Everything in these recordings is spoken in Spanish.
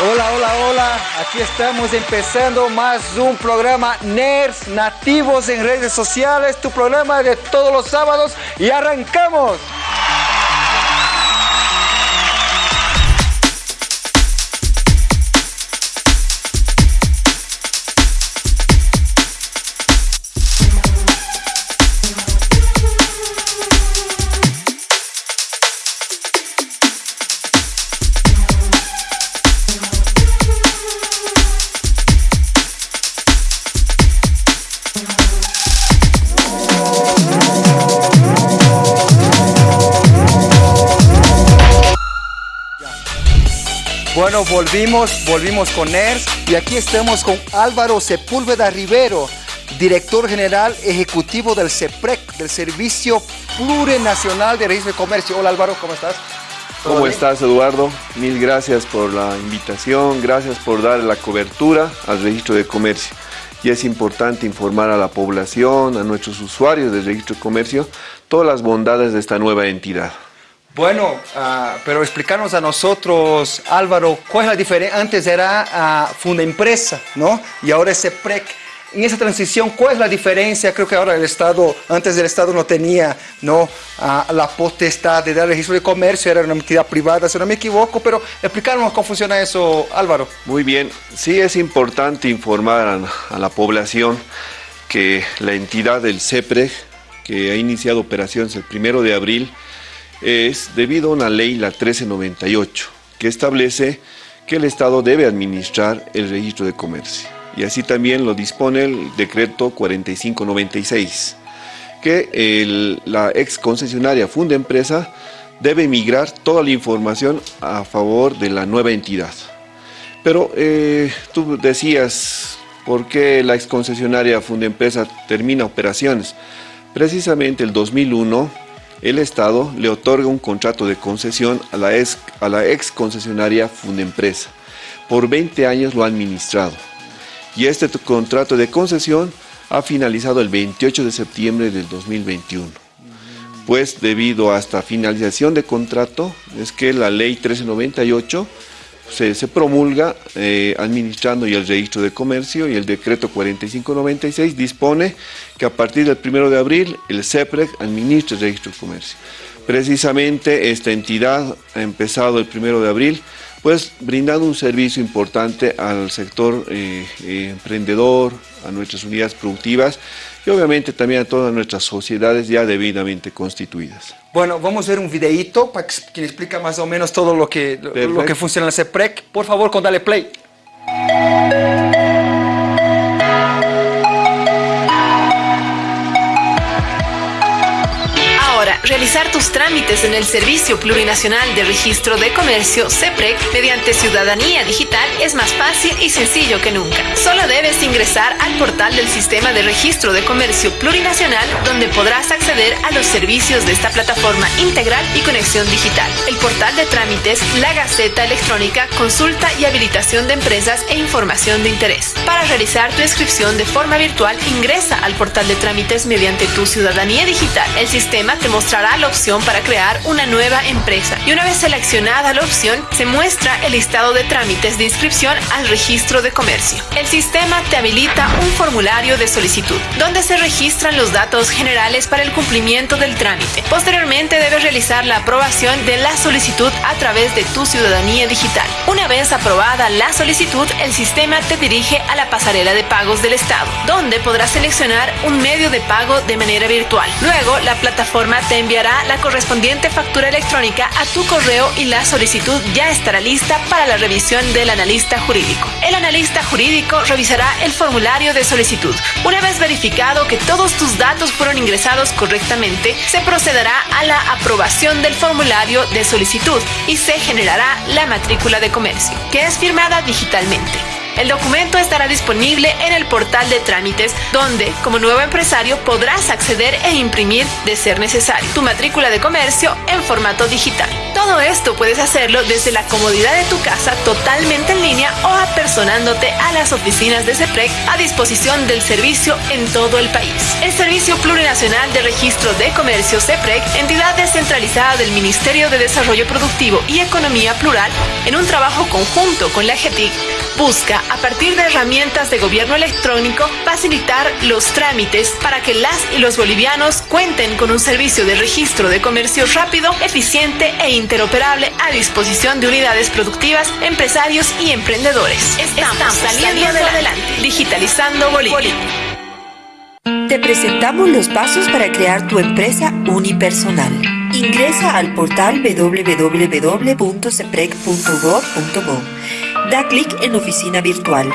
Hola, hola, hola. Aquí estamos empezando más un programa NERS Nativos en redes sociales, tu programa de todos los sábados y arrancamos. Bueno, volvimos, volvimos con NERS y aquí estamos con Álvaro Sepúlveda Rivero, director general ejecutivo del CEPREC, del Servicio Plurinacional de Registro de Comercio. Hola Álvaro, ¿cómo estás? ¿Cómo estás Eduardo? Mil gracias por la invitación, gracias por dar la cobertura al registro de comercio. Y es importante informar a la población, a nuestros usuarios del registro de comercio, todas las bondades de esta nueva entidad. Bueno, uh, pero explicarnos a nosotros, Álvaro, ¿cuál es la diferencia? Antes era uh, Funda Empresa, ¿no? Y ahora es CEPREC. En esa transición, ¿cuál es la diferencia? Creo que ahora el Estado, antes del Estado no tenía ¿no? Uh, la potestad de dar registro de comercio, era una entidad privada, si no me equivoco, pero explicarnos cómo funciona eso, Álvaro. Muy bien, sí es importante informar a, a la población que la entidad del CEPREC, que ha iniciado operaciones el primero de abril, es debido a una ley, la 1398, que establece que el Estado debe administrar el registro de comercio. Y así también lo dispone el decreto 4596, que la ex concesionaria Funda Empresa debe migrar toda la información a favor de la nueva entidad. Pero eh, tú decías, ¿por qué la ex concesionaria Funda Empresa termina operaciones? Precisamente el 2001 el Estado le otorga un contrato de concesión a la ex, a concesionaria. Por 20 años lo ha administrado. Y este contrato de concesión ha finalizado el 28 de septiembre del 2021. Pues debido a esta finalización de contrato, es que la ley 1398 se, promulga eh, administrando y el registro de comercio y el decreto 4596 dispone que a partir del 1 de abril el CEPREC administra el registro de comercio. Precisamente esta entidad ha empezado el 1 de abril pues brindando un servicio importante al sector eh, eh, emprendedor, a nuestras unidades productivas y obviamente también a todas nuestras sociedades ya debidamente constituidas. Bueno, vamos a ver un videíto para que le explica más o menos todo lo que, lo, lo que funciona en el CEPREC. Por favor, con dale play. Realizar tus trámites en el Servicio Plurinacional de Registro de Comercio, CEPREC, mediante Ciudadanía Digital es más fácil y sencillo que nunca. Solo debes ingresar al portal del Sistema de Registro de Comercio Plurinacional, donde podrás acceder a los servicios de esta plataforma integral y conexión digital. El portal de trámites, la Gaceta Electrónica, consulta y habilitación de empresas e información de interés. Para realizar tu inscripción de forma virtual, ingresa al portal de trámites mediante tu Ciudadanía Digital. El sistema te mostrará la opción para crear una nueva empresa y una vez seleccionada la opción se muestra el listado de trámites de inscripción al registro de comercio. El sistema te habilita un formulario de solicitud donde se registran los datos generales para el cumplimiento del trámite. Posteriormente debes realizar la aprobación de la solicitud a través de tu ciudadanía digital. Una vez aprobada la solicitud, el sistema te dirige a la pasarela de pagos del Estado, donde podrás seleccionar un medio de pago de manera virtual. Luego, la plataforma te enviará la correspondiente factura electrónica a tu correo y la solicitud ya estará lista para la revisión del analista jurídico. El analista jurídico revisará el formulario de solicitud. Una vez verificado que todos tus datos fueron ingresados correctamente, se procederá a la aprobación del formulario de solicitud y se generará la matrícula de comercio, que es firmada digitalmente. El documento estará disponible en el portal de trámites, donde, como nuevo empresario, podrás acceder e imprimir, de ser necesario, tu matrícula de comercio en formato digital. Todo esto puedes hacerlo desde la comodidad de tu casa, totalmente en línea o apersonándote a las oficinas de CEPREC a disposición del servicio en todo el país. El Servicio Plurinacional de Registro de Comercio CEPREC, entidad descentralizada del Ministerio de Desarrollo Productivo y Economía Plural, en un trabajo conjunto con la GETIC, busca, a partir de herramientas de gobierno electrónico, facilitar los trámites para que las y los bolivianos cuenten con un servicio de registro de comercio rápido, eficiente e interoperable a disposición de unidades productivas, empresarios y emprendedores. Estamos, saliendo, adelante, digitalizando Bolivia. Te presentamos los pasos para crear tu empresa unipersonal. Ingresa al portal www.ceprec.gov.bo. Da clic en Oficina Virtual.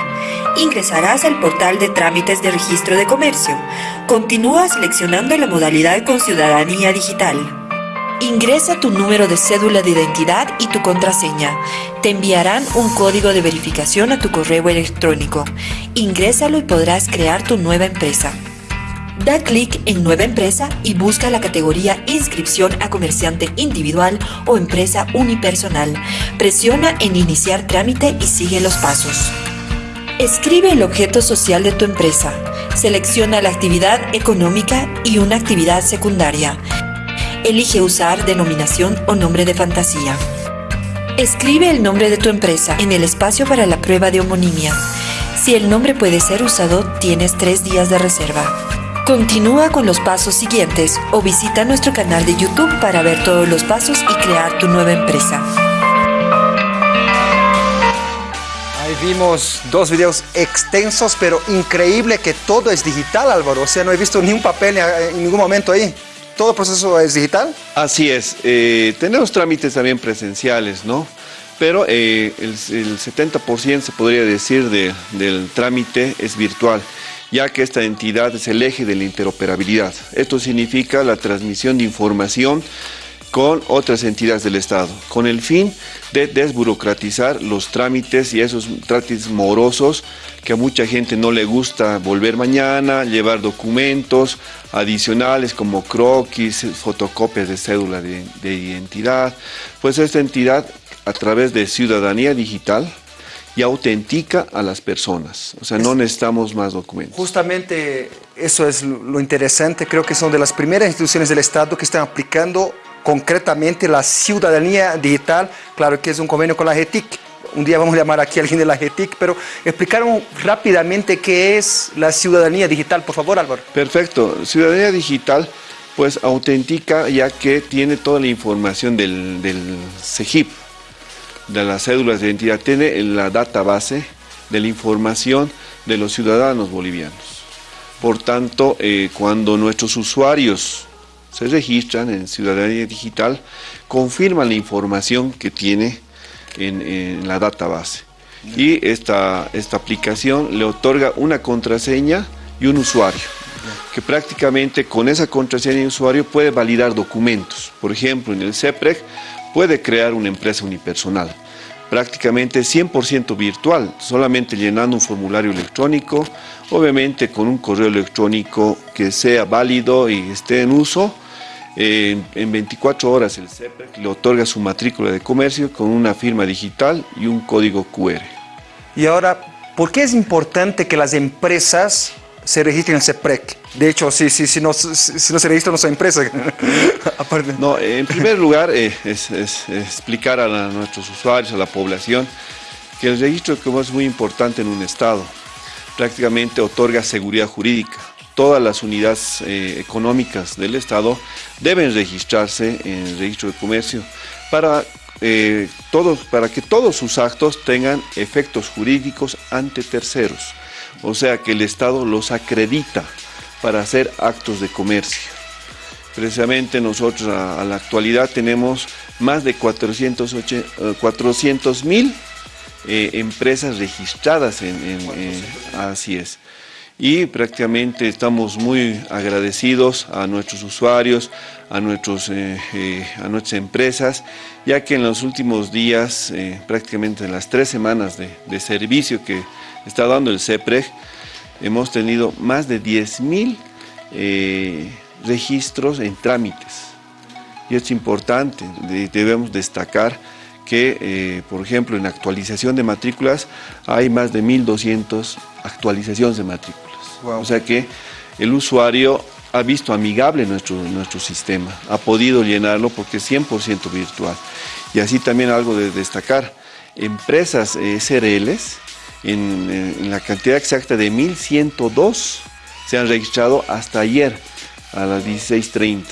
Ingresarás al portal de trámites de registro de comercio. Continúa seleccionando la modalidad con ciudadanía digital. Ingresa tu número de cédula de identidad y tu contraseña. Te enviarán un código de verificación a tu correo electrónico. Ingrésalo y podrás crear tu nueva empresa. Da clic en Nueva Empresa y busca la categoría Inscripción a comerciante individual o empresa unipersonal. Presiona en Iniciar trámite y sigue los pasos. Escribe el objeto social de tu empresa. Selecciona la actividad económica y una actividad secundaria. Elige usar denominación o nombre de fantasía. Escribe el nombre de tu empresa en el espacio para la prueba de homonimia. Si el nombre puede ser usado, tienes tres días de reserva. Continúa con los pasos siguientes o visita nuestro canal de YouTube para ver todos los pasos y crear tu nueva empresa. Ahí vimos dos videos extensos, pero increíble que todo es digital, Álvaro. O sea, no he visto ni un papel en ningún momento ahí. ¿Todo el proceso es digital? Así es. Eh, tenemos trámites también presenciales, ¿no? Pero eh, el, el, 70% se podría decir de, del trámite es virtual ya que esta entidad es el eje de la interoperabilidad. Esto significa la transmisión de información con otras entidades del Estado, con el fin de desburocratizar los trámites y esos trámites morosos que a mucha gente no le gusta volver mañana, llevar documentos adicionales como croquis, fotocopias de cédula de, de identidad. Pues esta entidad, a través de Ciudadanía Digital, y autentica a las personas. O sea, no necesitamos más documentos. Justamente eso es lo interesante. Creo que son de las primeras instituciones del Estado que están aplicando concretamente la ciudadanía digital. Claro que es un convenio con la GETIC. Un día vamos a llamar aquí a alguien de la GETIC, pero explicaron rápidamente qué es la ciudadanía digital. Por favor, Álvaro. Perfecto. Ciudadanía digital pues autentica ya que tiene toda la información del, del CEGIP, de las cédulas de identidad, tiene la database de la información de los ciudadanos bolivianos. Por tanto, eh, cuando nuestros usuarios se registran en Ciudadanía Digital, confirman la información que tiene en, en la database. Y esta, esta aplicación le otorga una contraseña y un usuario que prácticamente con esa contraseña y usuario puede validar documentos. Por ejemplo, en el CEPREC puede crear una empresa unipersonal, prácticamente 100% virtual, solamente llenando un formulario electrónico, obviamente con un correo electrónico que sea válido y esté en uso. en 24 horas el CEPREC le otorga su matrícula de comercio con una firma digital y un código QR. Y ahora, ¿por qué es importante que las empresas se registren en CEPREC? De hecho, si, si, si, no, si, no se registra, no son empresas. no, en primer lugar, eh, es, explicar a, nuestros usuarios, a la población, que el registro como es muy importante en un Estado. Prácticamente otorga seguridad jurídica. Todas las unidades eh, económicas del Estado deben registrarse en el registro de comercio para, eh, todos, para que todos sus actos tengan efectos jurídicos ante terceros. O sea, que el Estado los acredita para hacer actos de comercio. Precisamente nosotros a, a la actualidad tenemos más de 400 mil eh, empresas registradas en, en eh, así es. Y prácticamente estamos muy agradecidos a nuestros usuarios, a, nuestros, eh, eh, a nuestras empresas, ya que en los últimos días, eh, prácticamente en las tres semanas de, de servicio que está dando el CEPREG, hemos tenido más de 10.000 eh, registros en trámites. Y es importante, debemos destacar que, eh, por ejemplo, en actualización de matrículas hay más de 1.200 actualizaciones de matrículas. O sea que el usuario ha visto amigable nuestro, nuestro sistema, ha podido llenarlo porque es 100% virtual. Y así también algo de destacar, empresas eh, SRLs, en, la cantidad exacta de 1.102 se han registrado hasta ayer a las 16.30.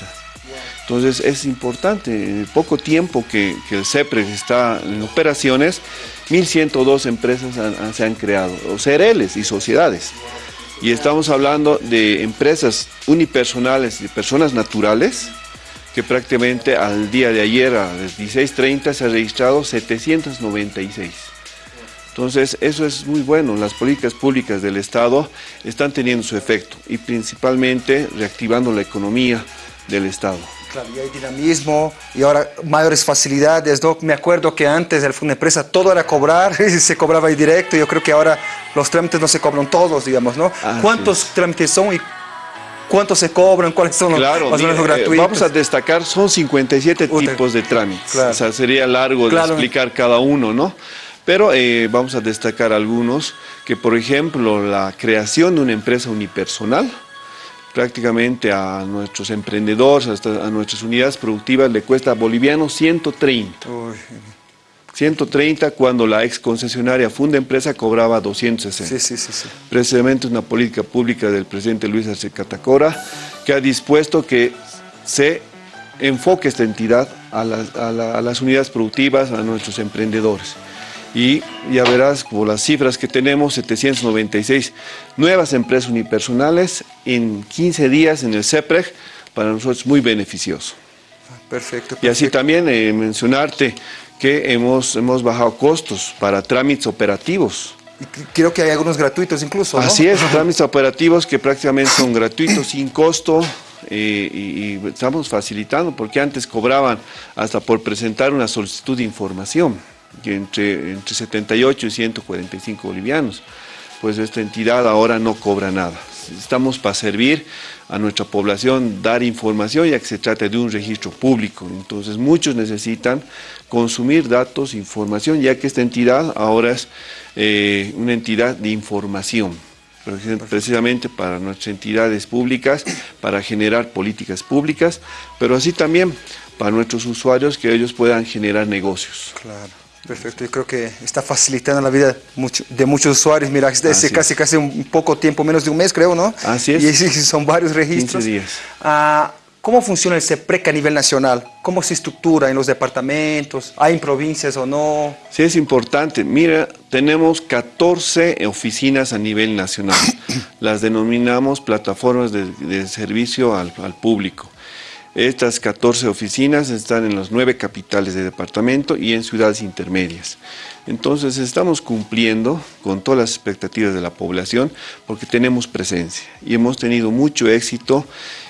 Entonces es importante, en el poco tiempo que, el CEPRES está en operaciones, 1.102 empresas se han creado, o CRLs y sociedades. Y estamos hablando de empresas unipersonales y personas naturales, que prácticamente al día de ayer a las 16.30 se han registrado 796. Entonces, eso es muy bueno. Las políticas públicas del Estado están teniendo su efecto y principalmente reactivando la economía del Estado. Claro, y hay dinamismo y ahora mayores facilidades. Me acuerdo que antes el empresa todo era cobrar y se cobraba ahí directo. Yo creo que ahora los trámites no se cobran todos, digamos, ¿no? Ah, ¿Cuántos trámites son y cuántos se cobran? ¿Cuáles son los, eh, gratuitos? vamos a destacar, son 57 tipos de trámites. O sea, sería largo de explicar cada uno, ¿no? Pero eh, vamos a destacar algunos, que por ejemplo la creación de una empresa unipersonal, prácticamente a nuestros emprendedores, hasta a nuestras unidades productivas le cuesta boliviano 130. 130 cuando la ex concesionaria Funda Empresa cobraba 260. Sí, sí, sí, sí. Precisamente una política pública del presidente Luis Arce Catacora que ha dispuesto que se enfoque esta entidad a las unidades productivas, a nuestros emprendedores y ya verás por las cifras que tenemos, 796 nuevas empresas unipersonales en 15 días en el CEPREG, para nosotros es muy beneficioso. Perfecto, Y así también eh, mencionarte que hemos, hemos bajado costos para trámites operativos. Y creo que hay algunos gratuitos incluso, Así es, trámites operativos que prácticamente son gratuitos, sin costo, eh, y, estamos facilitando, porque antes cobraban hasta por presentar una solicitud de información entre, entre 78 y 145 bolivianos. Pues esta entidad ahora no cobra nada. Estamos para servir a nuestra población, dar información ya que se trata de un registro público. Entonces muchos necesitan consumir datos, información, ya que esta entidad ahora es eh, una entidad de información precisamente para nuestras entidades públicas, para generar políticas públicas, pero así también para nuestros usuarios que ellos puedan generar negocios. Claro. Perfecto, yo creo que está facilitando la vida de muchos usuarios. Mira, desde casi, casi un poco tiempo, menos de un mes creo, ¿no? Así es. Y son varios registros. 15 días. Ah, ¿Cómo funciona el CEPREC a nivel nacional? ¿Cómo se estructura en los departamentos? ¿Hay en provincias o no? Sí, es importante. Mira, tenemos 14 oficinas a nivel nacional. Las denominamos plataformas de, servicio al, al público. Estas 14 oficinas están en las nueve capitales de departamento y en ciudades intermedias. Entonces estamos cumpliendo con todas las expectativas de la población porque tenemos presencia y hemos tenido mucho éxito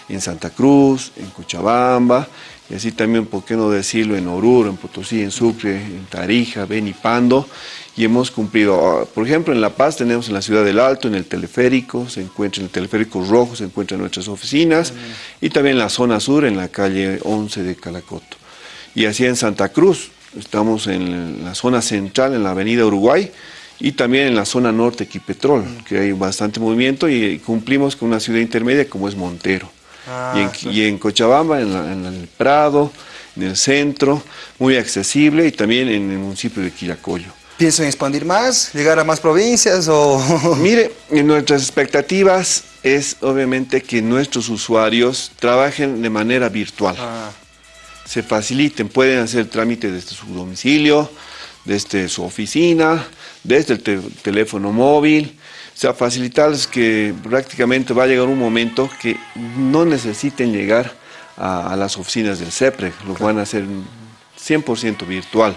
en Santa Cruz, en Cochabamba y así también, por qué no decirlo, en Oruro, en Potosí, en Sucre, en Tarija, Benipando y hemos cumplido. Ah, por ejemplo, en La Paz tenemos en la ciudad del Alto, en el teleférico, se encuentra en el teleférico rojo, se encuentran nuestras oficinas, y también en la zona sur, en la calle 11 de Calacoto. Y así en Santa Cruz, estamos en la zona central, en la avenida Uruguay, y también en la zona norte, Quipetrol, que hay bastante movimiento, y cumplimos con una ciudad intermedia como es Montero. Ah, y, en, Cochabamba, en, en el Prado, en el centro, muy accesible, y también en el municipio de Quillacoyo en expandir más, llegar a más provincias o...? Mire, nuestras expectativas es obviamente que nuestros usuarios trabajen de manera virtual. Ah. Se faciliten, pueden hacer trámite desde su domicilio, desde su oficina, desde el teléfono móvil, o sea, facilitarles que prácticamente va a llegar un momento que no necesiten llegar a, las oficinas del CEPRE, lo van a hacer 100% virtual.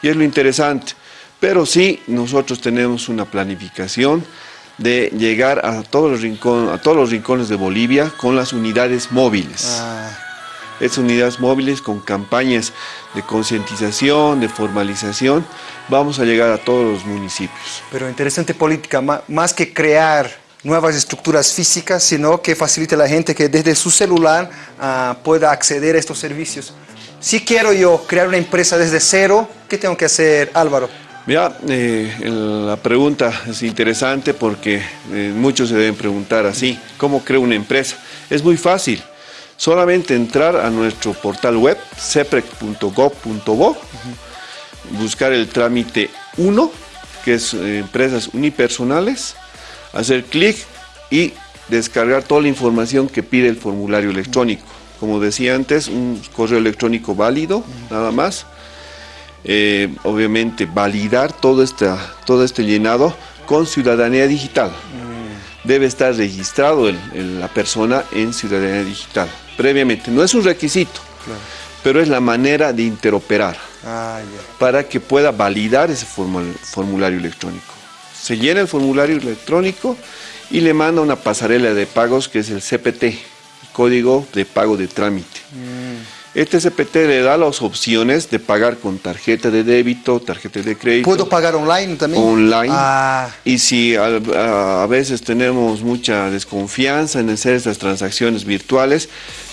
Y es lo interesante, pero sí, nosotros tenemos una planificación de llegar a todos los, rincones, a todos los rincones de Bolivia con las unidades móviles. Ah. Estas unidades móviles con campañas de concientización, de formalización, vamos a llegar a todos los municipios. Pero interesante política, más que crear nuevas estructuras físicas, sino que facilite a la gente que desde su celular uh, pueda acceder a estos servicios. Si quiero yo crear una empresa desde cero, ¿qué tengo que hacer, Álvaro? Mira, eh, la pregunta es interesante porque eh, muchos se deben preguntar así, ¿cómo creo una empresa? Es muy fácil, solamente entrar a nuestro portal web, ceprec.gov.bo, buscar el trámite 1, que es eh, empresas unipersonales, hacer clic y descargar toda la información que pide el formulario electrónico. Como decía antes, un correo electrónico válido, nada más. Eh, obviamente validar todo, todo este llenado con ciudadanía digital. Debe estar registrado la persona en ciudadanía digital previamente. No es un requisito, pero es la manera de interoperar ah, para que pueda validar ese formulario electrónico. Se llena el formulario electrónico y le manda una pasarela de pagos que es el CPT, Código de Pago de Trámite. Mm. Este CPT le da las opciones de pagar con tarjeta de débito, tarjeta de crédito. ¿Puedo pagar online también? Online. Ah. Y si a, veces tenemos mucha desconfianza en hacer estas transacciones virtuales,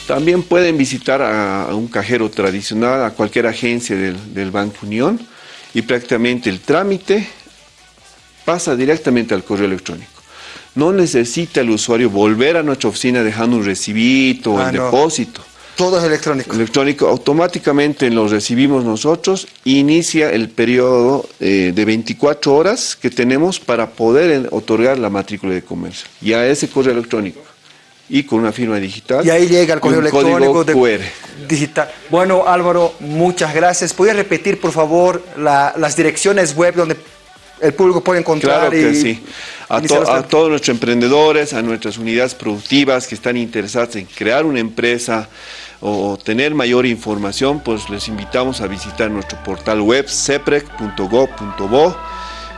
también pueden visitar a, un cajero tradicional, a cualquier agencia del, del Banco Unión, y prácticamente el trámite pasa directamente al correo electrónico. No necesita el usuario volver a nuestra oficina dejando un recibito o el ah, depósito. Todo es electrónico. Electrónico, automáticamente lo recibimos nosotros, inicia el periodo eh, de 24 horas que tenemos para poder otorgar la matrícula de comercio. Y a ese correo electrónico y con una firma digital. Y ahí llega el correo electrónico de QR. digital. Bueno, Álvaro, muchas gracias. ¿Puedes repetir, por favor, las direcciones web donde el público puede encontrar? Claro que sí. A, a, todos nuestros emprendedores, a nuestras unidades productivas que están interesadas en crear una empresa o tener mayor información, pues les invitamos a visitar nuestro portal web ceprec.gov.bo.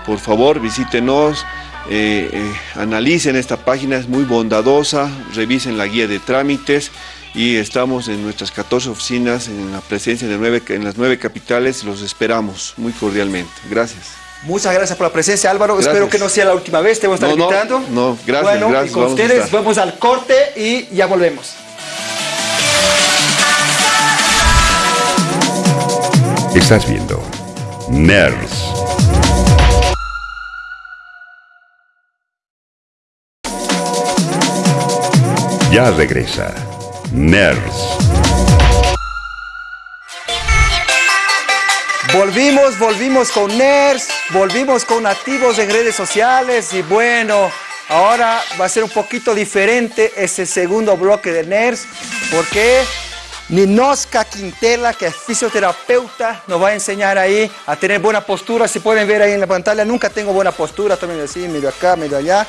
Por favor, visítenos eh, eh, analicen esta página, es muy bondadosa, revisen la guía de trámites y estamos en nuestras 14 oficinas, en la presencia de nueve, en las nueve capitales, los esperamos muy cordialmente. Gracias. Muchas gracias por la presencia, Álvaro. Espero que no sea la última vez, te voy a estar invitando. No, gracias, bueno, Y con ustedes vamos al corte y ya volvemos. Estás viendo NERS. Ya regresa. Nerds. Volvimos, volvimos con Nerds, volvimos con nativos en redes sociales y bueno, ahora va a ser un poquito diferente ese segundo bloque de Nerds porque Ninoska Quintela, que es fisioterapeuta, nos va a enseñar ahí a tener buena postura. Si pueden ver ahí en la pantalla, nunca tengo buena postura, también así, medio acá, medio allá,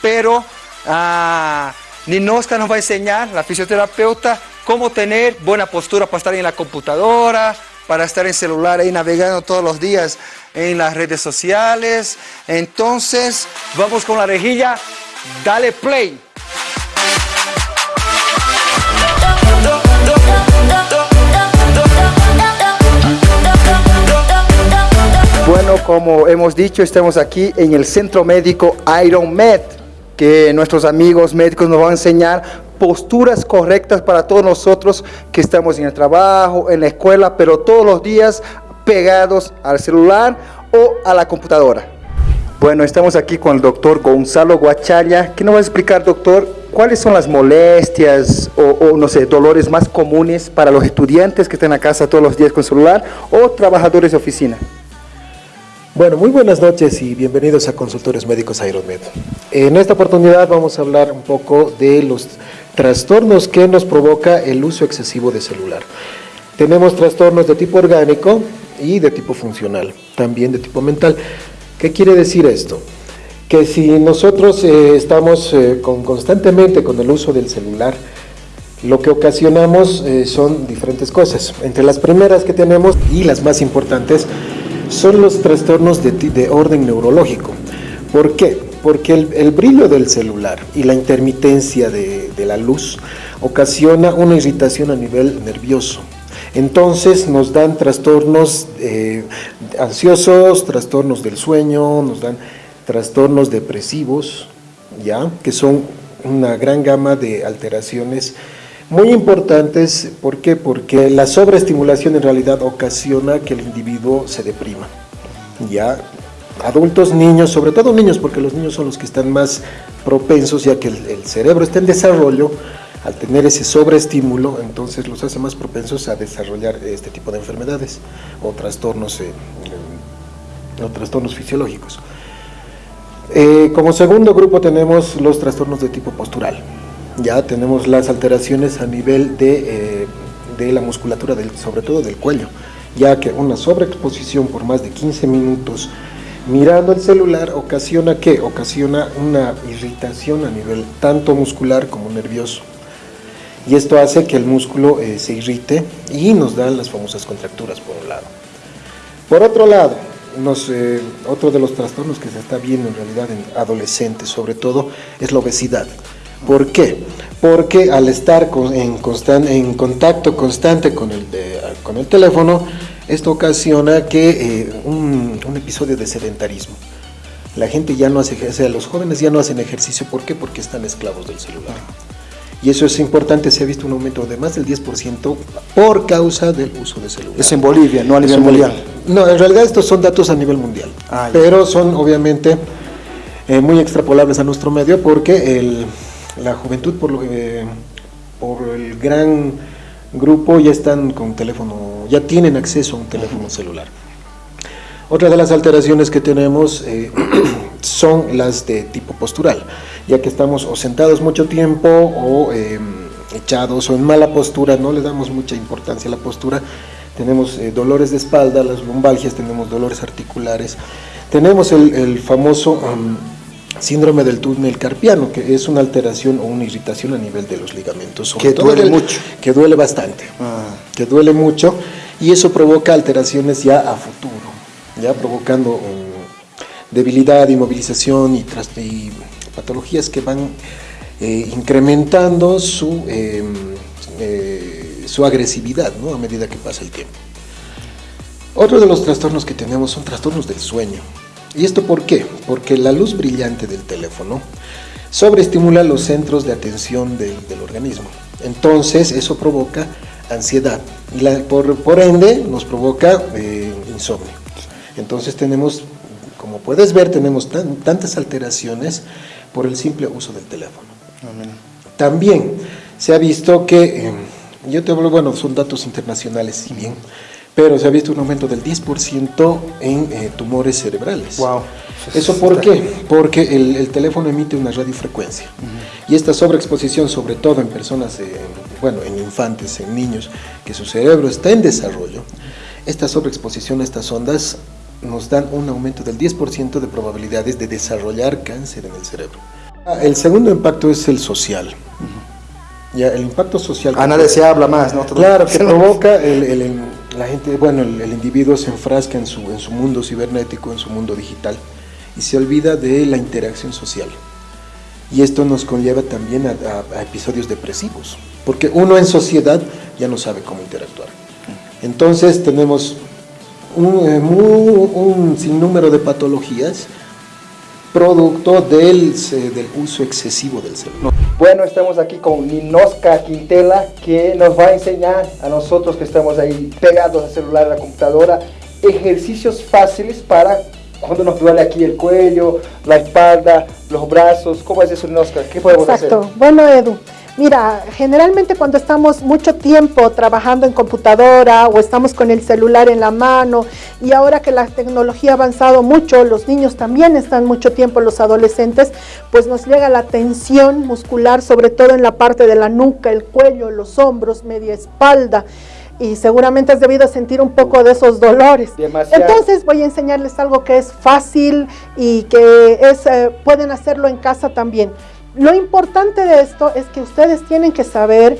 pero... Ah, Ninoska nos va a enseñar, la fisioterapeuta, cómo tener buena postura para estar en la computadora, para estar en celular ahí navegando todos los días en las redes sociales. Entonces, vamos con la rejilla. Dale play. Bueno, como hemos dicho, estamos aquí en el Centro Médico Iron Med que nuestros amigos médicos nos van a enseñar posturas correctas para todos nosotros que estamos en el trabajo, en la escuela, pero todos los días pegados al celular o a la computadora. Bueno, estamos aquí con el doctor Gonzalo Guachalla. ¿Qué nos va a explicar, doctor, cuáles son las molestias o, no sé, dolores más comunes para los estudiantes que están a casa todos los días con celular o trabajadores de oficina? Bueno, muy buenas noches y bienvenidos a Consultores Médicos Aeromed. En esta oportunidad vamos a hablar un poco de los trastornos que nos provoca el uso excesivo de celular. Tenemos trastornos de tipo orgánico y de tipo funcional, también de tipo mental. ¿Qué quiere decir esto? Que si nosotros eh, estamos eh, con, constantemente con el uso del celular, lo que ocasionamos eh, son diferentes cosas. Entre las primeras que tenemos y las más importantes son los trastornos de, orden neurológico. ¿Por qué? Porque el, brillo del celular y la intermitencia de, la luz ocasiona una irritación a nivel nervioso. Entonces nos dan trastornos eh, ansiosos, trastornos del sueño, nos dan trastornos depresivos, ¿ya? que son una gran gama de alteraciones muy importantes. ¿Por qué? Porque la sobreestimulación en realidad ocasiona que el individuo se deprima. ¿ya? Adultos, niños, sobre todo niños, porque los niños son los que están más propensos, ya que el, cerebro está en desarrollo, al tener ese sobreestímulo, entonces los hace más propensos a desarrollar este tipo de enfermedades o trastornos, eh, o trastornos fisiológicos. Eh, como segundo grupo tenemos los trastornos de tipo postural. Ya tenemos las alteraciones a nivel de, eh, la musculatura, del, sobre todo del cuello, ya que una sobreexposición por más de 15 minutos mirando el celular ocasiona que ocasiona una irritación a nivel tanto muscular como nervioso. Y esto hace que el músculo eh, se irrite y nos dan las famosas contracturas por un lado. Por otro lado, eh, otro de los trastornos que se está viendo en realidad en adolescentes, sobre todo, es la obesidad. ¿Por qué? Porque al estar en, en contacto constante con el, con el teléfono, esto ocasiona que eh, un, episodio de sedentarismo. La gente ya no hace ejercicio, los jóvenes ya no hacen ejercicio, ¿por qué? Porque están esclavos del celular. Y eso es importante, se ha visto un aumento de más del 10% por causa del uso de celular. Es en Bolivia, no a nivel mundial. No, en realidad estos son datos a nivel mundial, ah, pero son obviamente eh, muy extrapolables a nuestro medio porque la juventud por, eh, por el gran grupo ya están con teléfono, ya tienen acceso a un teléfono celular. Otra de las alteraciones que tenemos eh, son las de tipo postural ya que estamos o sentados mucho tiempo o em, echados o en mala postura, no le damos mucha importancia a la postura, tenemos eh, dolores de espalda, las lumbalgias, tenemos dolores articulares, tenemos el, famoso síndrome del túnel carpiano, que es una alteración o una irritación a nivel de los ligamentos. que duele mucho. Que duele bastante, ah. que duele mucho, y eso provoca alteraciones ya a futuro, ya provocando em, debilidad, inmovilización y, y patologías que van eh, incrementando su, em, eh, su agresividad ¿no? a medida que pasa el tiempo. Otro de los trastornos que tenemos son trastornos del sueño. ¿Y esto por qué? Porque la luz brillante del teléfono sobreestimula los centros de atención del, organismo. Entonces eso provoca ansiedad y por, por, ende nos provoca eh, insomnio. Entonces tenemos, como puedes ver, tenemos tantas alteraciones por el simple uso del teléfono. También se ha visto que, eh, yo te hablo, bueno, son datos internacionales, si bien, pero se ha visto un aumento del 10% en eh, tumores cerebrales. Wow. ¿Eso por qué? Porque el, teléfono emite una radiofrecuencia. Y esta sobreexposición, sobre todo en personas, eh, bueno, en infantes, en niños, que su cerebro está en desarrollo, esta sobreexposición a estas ondas nos dan un aumento del 10% de probabilidades de desarrollar cáncer en el cerebro. Ah, el segundo impacto es el social. Ya, el impacto social... A nadie se habla más, ¿no? Claro, que provoca el, la gente, bueno, el, individuo se enfrasca en su, en su mundo cibernético, en su mundo digital, y se olvida de la interacción social. Y esto nos conlleva también a episodios depresivos, porque uno en sociedad ya no sabe cómo interactuar. Entonces tenemos eh, un, sinnúmero de patologías producto del, del, uso excesivo del celular. Bueno, estamos aquí con Ninoska Quintela, que nos va a enseñar a nosotros que estamos ahí pegados al celular, a la computadora, ejercicios fáciles para cuando nos duele aquí el cuello, la espalda, los brazos. ¿Cómo es eso, Ninoska? ¿Qué podemos hacer? Exacto. Bueno, Edu. Mira, generalmente cuando estamos mucho tiempo trabajando en computadora o estamos con el celular en la mano y ahora que la tecnología ha avanzado mucho, los niños también están mucho tiempo, los adolescentes, pues nos llega la tensión muscular, sobre todo en la parte de la nuca, el cuello, los hombros, media espalda y seguramente has debido sentir un poco de esos dolores. Entonces voy a enseñarles algo que es fácil y que es, eh, pueden hacerlo en casa también. Lo importante de esto es que ustedes tienen que saber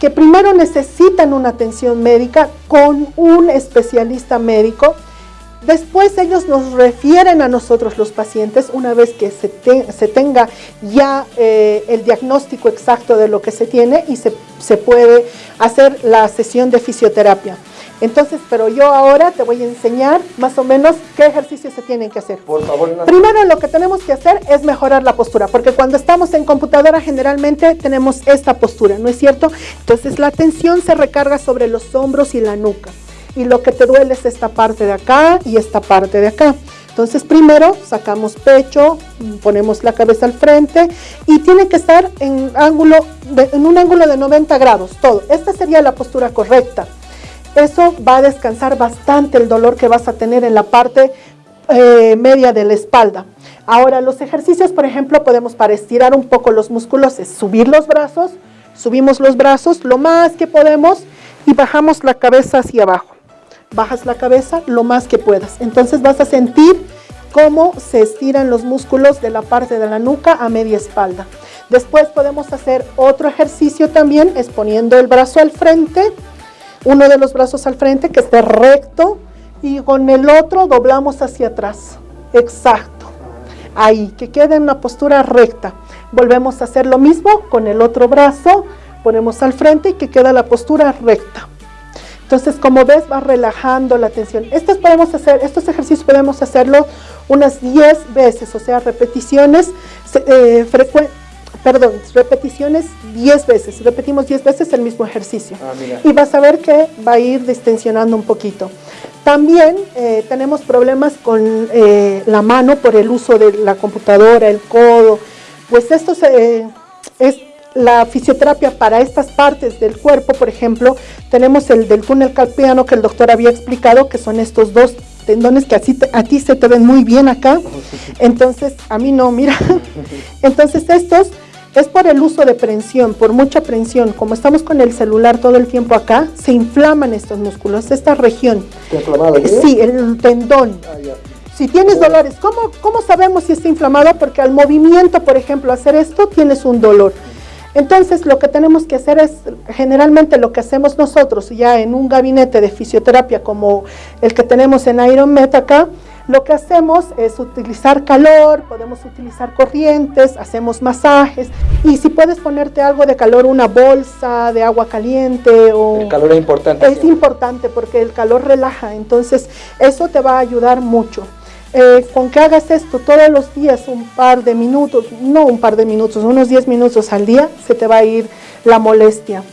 que primero necesitan una atención médica con un especialista médico Después ellos nos refieren a nosotros los pacientes una vez que se, se tenga ya eh, el diagnóstico exacto de lo que se tiene y se, se puede hacer la sesión de fisioterapia. Entonces, pero yo ahora te voy a enseñar más o menos qué ejercicios se tienen que hacer. Por favor. Primero lo que tenemos que hacer es mejorar la postura, porque cuando estamos en computadora generalmente tenemos esta postura, ¿no es cierto? Entonces la tensión se recarga sobre los hombros y la nuca. Y lo que te duele es esta parte de acá y esta parte de acá. Entonces primero sacamos pecho, ponemos la cabeza al frente y tiene que estar en, ángulo en un ángulo de 90 grados, todo. Esta sería la postura correcta. Eso va a descansar bastante el dolor que vas a tener en la parte eh, media de la espalda. Ahora, los ejercicios, por ejemplo, podemos para estirar un poco los músculos, es subir los brazos, subimos los brazos lo más que podemos y bajamos la cabeza hacia abajo. Bajas la cabeza lo más que puedas. Entonces vas a sentir cómo se estiran los músculos de la parte de la nuca a media espalda. Después podemos hacer otro ejercicio también, es poniendo el brazo al frente, uno de los brazos al frente que esté recto y con el otro doblamos hacia atrás. Exacto. Ahí, que quede en una postura recta. Volvemos a hacer lo mismo con el otro brazo, ponemos al frente y que queda la postura recta. Entonces, como ves, va relajando la tensión. Estos, podemos hacer, estos ejercicios podemos hacerlo unas 10 veces, o sea, repeticiones eh, frecuentes perdón, repeticiones 10 veces. Repetimos 10 veces el mismo ejercicio. Ah, y vas a ver que va a ir distensionando un poquito. También eh, tenemos problemas con eh, la mano por el uso de la computadora, el codo. Pues esto es la fisioterapia para estas partes del cuerpo, por ejemplo, tenemos el del túnel carpiano que el doctor había explicado, que son estos dos tendones que así a ti se te ven muy bien acá. Entonces, a mí no, mira. Entonces estos es por el uso de prensión, por mucha prensión. Como estamos con el celular todo el tiempo acá, se inflaman estos músculos, esta región. ¿Está Sí, el tendón. Ah, si tienes dolores, ¿cómo, ¿cómo sabemos si está inflamado? Porque al movimiento, por ejemplo, hacer esto, tienes un dolor. Entonces, lo que tenemos que hacer es, generalmente lo que hacemos nosotros ya en un gabinete de fisioterapia como el que tenemos en Iron Met acá, lo que hacemos es utilizar calor, podemos utilizar corrientes, hacemos masajes y si puedes ponerte algo de calor, una bolsa de agua caliente o... El calor es importante. Es importante porque el calor relaja, entonces eso te va a ayudar mucho. Eh, con que hagas esto todos los días, un par de minutos, no un par de minutos, unos 10 minutos al día, se te va a ir la molestia.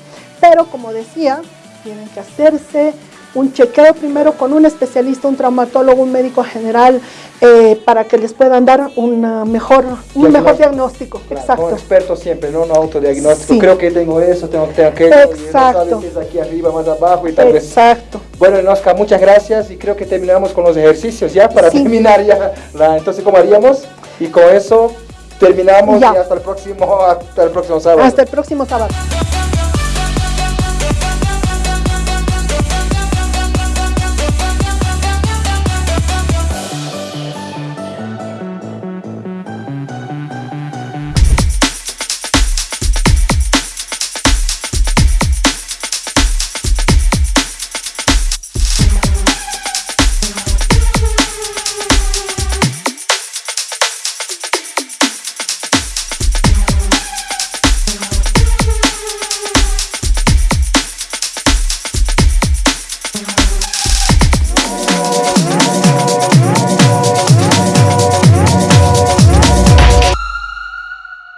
Pero como decía, tienen que hacerse un chequeo primero con un especialista, un traumatólogo, un médico general, eh, para que les puedan dar una mejor, un mejor diagnóstico. Exacto. Un experto siempre, no un autodiagnóstico. Creo que tengo eso, tengo, tengo aquello. Exacto. No aquí arriba, más abajo y tal Exacto. Bueno, Nosca, muchas gracias y creo que terminamos con los ejercicios ya para terminar ya. La, entonces, ¿cómo haríamos? Y con eso terminamos y hasta el próximo, hasta el próximo sábado. Hasta el próximo sábado.